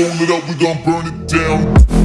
Burn it up, we gon' burn it down.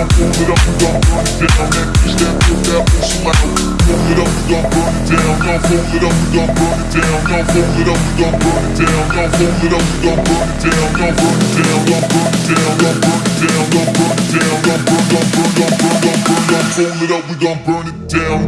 gon' burn it up, burn it down. That bitch that built that whole slab. Roll it up, we gon' burn it down. Y'all roll it up, we gon' burn it down. Y'all roll it up, we gon' burn it down. Y'all roll it up, we gon' burn it down. Y'all burn it down, y'all burn it down, y'all burn it down, y'all burn it down, y'all burn, y'all burn, y'all burn, y'all burn, y'all roll it up, we gon' burn it down.